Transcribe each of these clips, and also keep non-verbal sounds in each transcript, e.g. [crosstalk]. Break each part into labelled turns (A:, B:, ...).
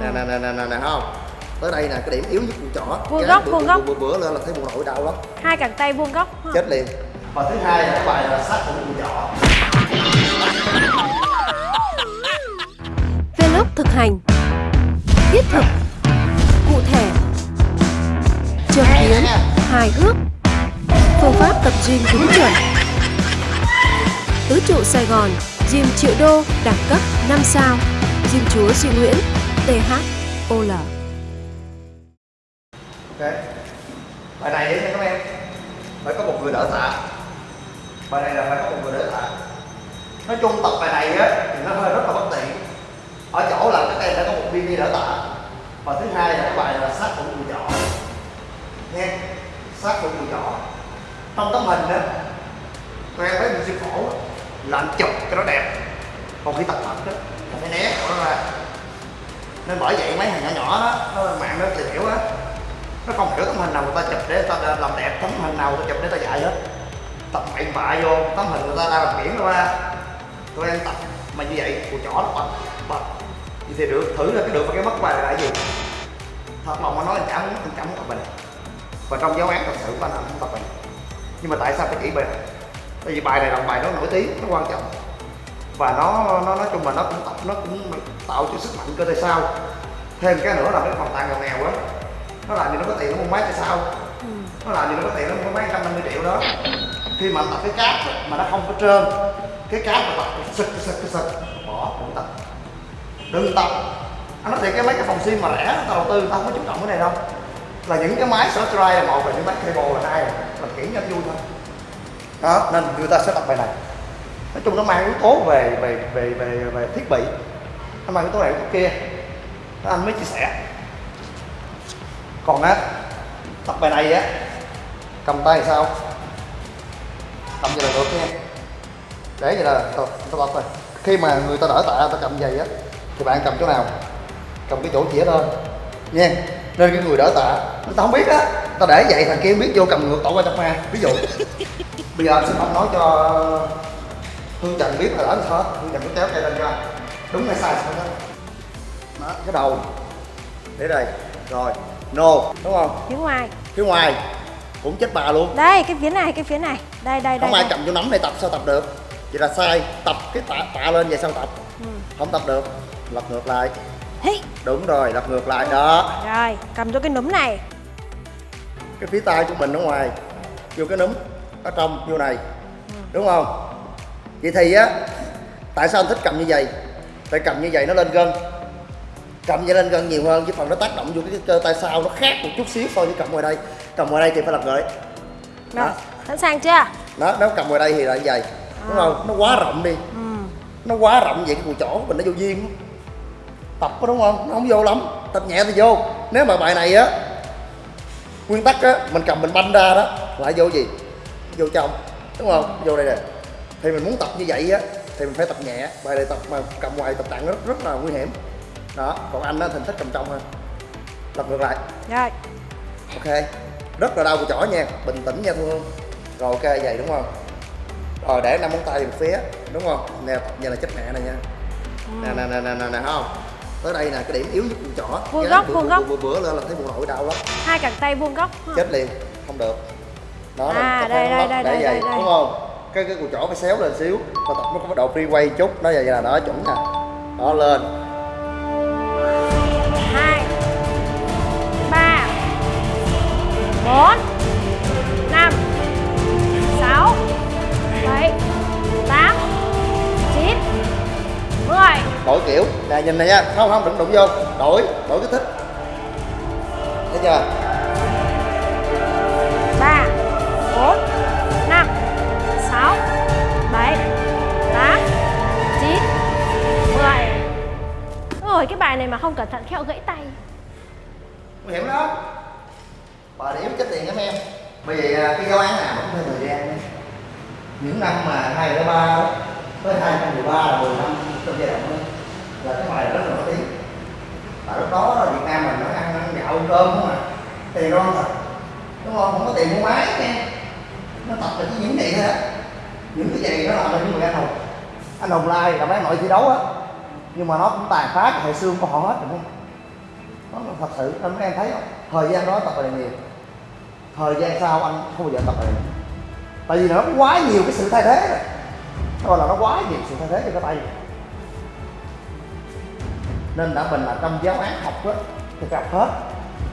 A: nè nè nè nè nè nè không? Tới đây nè cái điểm yếu nhất của chỏ
B: Vuông góc, vuông góc.
A: bữa, bữa lên là thấy bộ nội đau lắm
B: hai cẳng tay vuông góc ha.
A: chết liền. Và thứ hai là cái bài là sát của của chỏ
C: Vlog thực hành. Thiết thực. Cụ thể. Trực kiến Hài hước. Phương pháp tập gym đúng chuẩn. Tứ trụ Sài Gòn Gym triệu đô Đẳng cấp 5 sao. Gym chúa Duy Nguyễn THOL
A: ok. Bài này đấy nha các em. Phải có một người đỡ tạ. Bài này là phải có một người đỡ tạ. Nói chung tập bài này á, thì nó hơi rất là bất tiện. Ở chỗ là các em đã có một viên đi đỡ tạ. Và thứ hai là cái bài là sát của người chọn nha sát của người chọn trong tấm hình đó các em thấy mình siêu khổ là anh chụp cho nó đẹp. Còn khi tập thật đó là phải né của nó ra nên bởi vậy mấy thằng nhỏ nhỏ đó nó mạng nó tìm hiểu á. Nó không hiểu tấm hình nào người ta chụp để người ta làm đẹp tấm hình nào người ta chụp để người ta dạy hết. Tập bậy bạ vô tấm hình người ta đang làm biển đâu ra. Tụi em tập mà như vậy của chó nó bật bật. Vậy thì được thử ra cái được và cái mất bài là gì? Thật lòng mà nói anh chẳng muốn anh chẳng muốn tập bình. và trong giáo án thật sự của anh không tập bình, nhưng mà tại sao phải chỉ bài tại vì bài này là bài nó nổi tiếng nó quan trọng và nó nó nói chung là nó cũng tập nó cũng tạo cho sức mạnh cơ thể sau. Thêm cái nữa là cái phòng tàng nghèo nghèo á nó làm gì nó có tiền nó mua máy tại sao? Nó làm gì nó có tiền nó mua năm mươi triệu đó. Khi mà tập cái cáp mà nó không có trơn cái cáp mà tập sực sực sực bỏ đừng tập. Đừng tập. Anh nói thiệt cái mấy cái phòng gym mà rẻ tao đầu tư tao không có chú trọng cái này đâu. Là những cái máy dry là một và những máy cable là hai là kiển cho vui thôi. Đó nên người ta sẽ tập bài này nói chung nó mang yếu tố về về về về về thiết bị. Nó mang yếu tố này yếu tố kia. Đó anh mới chia sẻ. Còn á tập bài này á cầm tay sao? Cầm vậy là được nha. Để vậy là tao tập rồi. Khi mà người ta đỡ tạ ta cầm vậy á thì bạn cầm chỗ nào? Cầm cái chỗ chĩa lên nha. Nên cái người đỡ tạ người ta không biết á. Ta để vậy thằng kia biết vô cầm ngược tổ qua trong ma ví dụ. [laughs] Bây giờ anh sẽ không nói cho hương trần biết là đỡ sao hết hương trần cứ kéo cây lên anh đúng hay sai sao đó. Đó cái đầu. Để đây. Rồi. Nô. Đúng không?
B: Phía ngoài.
A: Phía ngoài. Cũng chết bà luôn.
B: Đây cái phía này cái phía này. Đây đây đây,
A: không ai
B: đây.
A: cầm vô nắm này tập sao tập được. Vậy là sai. Tập cái tạ, tạ lên vậy sao tập?
B: Ừ.
A: không tập được. Lật ngược lại. Đúng rồi lật ngược lại. Đó.
B: Rồi cầm cho cái núm này.
A: Cái phía tay của mình ở ngoài. Vô cái núm ở trong vô này. Đúng không vậy thì á tại sao anh thích cầm như vậy? Tại cầm như vậy nó lên gân. Cầm vậy lên gân nhiều hơn chứ phần nó tác động vô cái cơ tay sau nó khác một chút xíu so với cầm ngoài đây. Cầm ngoài đây thì phải lật ngược
B: rồi
A: Đó.
B: sẵn sàng chưa?
A: Đó nếu cầm ngoài đây thì là như vậy. Đúng không? Nó quá rộng đi.
B: Ừ.
A: nó quá rộng vậy cái cùi chỏ của mình nó vô duyên. Tập có đúng không? Nó không vô lắm. Tập nhẹ thì vô. Nếu mà bài này á nguyên tắc á mình cầm mình banh ra đó lại vô gì? Vô trong. Đúng không? Vô đây nè thì mình muốn tập như vậy á thì mình phải tập nhẹ. Bài này tập mà cầm ngoài tập nặng rất rất là nguy hiểm. Đó còn anh á thì thích cầm trong hơn. Lật ngược lại.
B: Rồi.
A: Ok. Rất là đau cùi chỏ nha. Bình tĩnh nha thương rồi ok vậy đúng không? Rồi để năm ngón tay về phía đúng không? Nè tập như là chết mẹ này nha. Nè nè nè nè nè nè không? Tới đây nè cái điểm yếu nhất của chỏ
B: Vuông góc, vuông góc.
A: bữa, bữa lên là thấy bộ nội đau lắm.
B: Hai cẳng tay vuông góc
A: chết liền. Không được. Đó
B: À,
A: tập
B: đây, đây, đây,
A: để
B: đây,
A: vậy
B: đây, đây.
A: đúng không cái cái cùi chỏ phải xéo lên xíu. Và tập nó có cái độ free quay chút. Nó vậy là nó chuẩn nè. Đó lên.
B: Hai ba bốn năm sáu bảy tám chín mười.
A: Đổi kiểu. Nè nhìn này nha. Không không đừng đụng vô. Đổi. Đổi cái thích. Thấy chưa
B: bài này mà không cẩn thận khéo gãy tay.
A: Nguy hiểm đó. Bà điểm chết tiền lắm em. Bởi vì à, cái giáo án nào cũng theo thời gian những năm mà hai nghìn ba tới hai nghìn mười ba là 10 năm trong giai đoạn đó. Là cái bài rất là nổi tiếng. Tại lúc đó Việt Nam mình nó ăn, gạo cơm không à. Tiền ngon thật. Đúng không? Không có tiền mua máy nha. Nó tập là cái những gì thôi á. Những cái gì nó làm là những người anh hùng anh hùng lai là mấy nội thi đấu á nhưng mà nó cũng tàn phá cái hệ xương của họ hết đúng không nó thật sự nên mấy em thấy không? Thời gian đó tập bài này nhiều. Thời gian sau anh không bao giờ tập bài này. Tại vì nó quá nhiều cái sự thay thế rồi. Nó gọi là nó quá nhiều sự thay thế cho cái tay nên đã mình là trong giáo án học á thì gặp hết.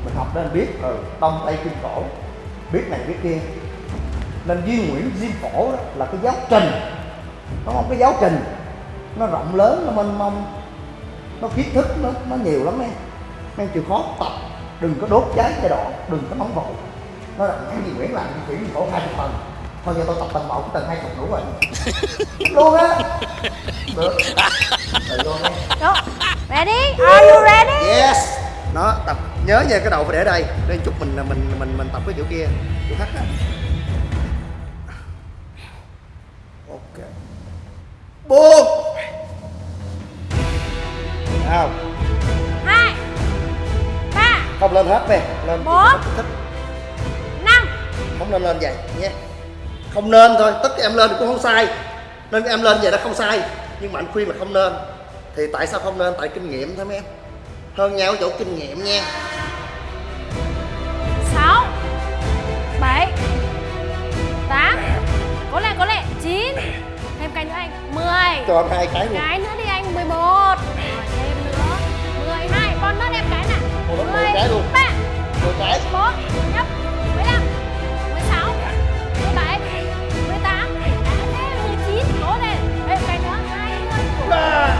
A: Mình học nên biết ừ, đông tây kim cổ biết này biết kia. Nên duy nguyễn diêm cổ đó là cái giáo trình. Nó không cái giáo trình nó rộng lớn nó mênh mông nó kiến thức nó nó nhiều lắm em. Em chịu khó tập đừng có đốt cháy giai đoạn đừng có nóng vội nó là cái gì nguyễn làm di chuyển khổ hai chục tầng. Thôi giờ tôi tập tầng một tầng hai chục đủ rồi. [laughs] Luôn á. Được. Rồi luôn.
B: Ready? Are you ready?
A: yes. Nó tập. Nhớ nha cái đầu phải để đây. Để chút mình mình mình mình tập cái kiểu kia. Kiểu khác á. Ok. Buông không
B: Hai. Ba.
A: không lên hết về lên
B: Bốn.
A: thích
B: Năm.
A: không nên lên vậy nhé không nên thôi tất cả em lên cũng không sai nên em lên vậy đó không sai nhưng mà anh khuyên là không nên thì tại sao không nên tại kinh nghiệm thôi mấy em hơn nhau ở chỗ kinh nghiệm nha
B: Sáu. Bảy. Tám. Cố lên, cố lên. Chín. Thêm cái nữa anh. Mười.
A: cho hai cái luôn
B: Cái nữa đi anh. Mười một. Mười cái
A: luôn.
B: Ba.
A: một cái
B: bốn nhấp mười lăm mười sáu mười bảy mười tám mười chín cố lên thêm cái nữa hai mươi.
A: Ba.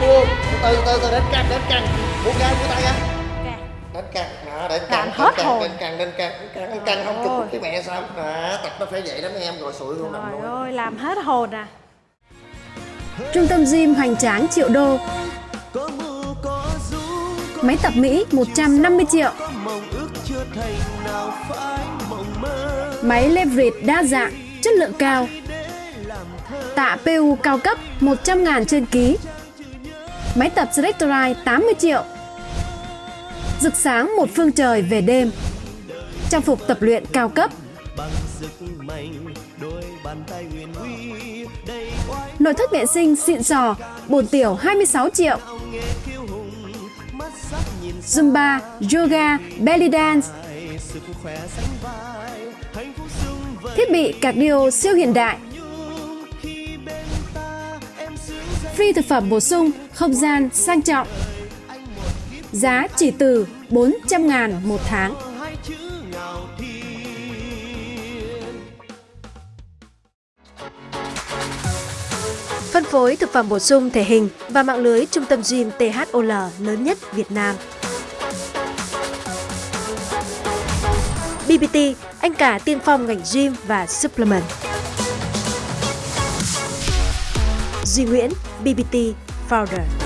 A: Buông từ từ từ đến căng đến căng buông ra buông tay ra
B: Ok.
A: đến căng đó đến
B: Làm
A: căng
B: hết
A: đến
B: hồn.
A: căng căng đến căng đến căng căng không chụp cái mẹ sao. Đó tập nó phải vậy đó mấy em. Rồi sụi luôn nằm luôn.
B: ơi, làm hết hồn à.
C: Trung tâm gym hoành tráng triệu đô Máy tập Mỹ 150 triệu. Máy leverage đa dạng, chất lượng cao. Tạ PU cao cấp 100 ngàn trên ký. Máy tập Selectorite 80 triệu. Rực sáng một phương trời về đêm. Trang phục tập luyện cao cấp. Nội thất vệ sinh xịn sò, bồn tiểu 26 triệu. Zumba, yoga, belly dance. Thiết bị cardio siêu hiện đại. Free thực phẩm bổ sung, không gian sang trọng. Giá chỉ từ 400 ngàn một tháng. Phối thực phẩm bổ sung thể hình và mạng lưới trung tâm gym THOL lớn nhất Việt Nam. BBT, anh cả tiên phong ngành gym và supplement. Duy Nguyễn, BBT Founder.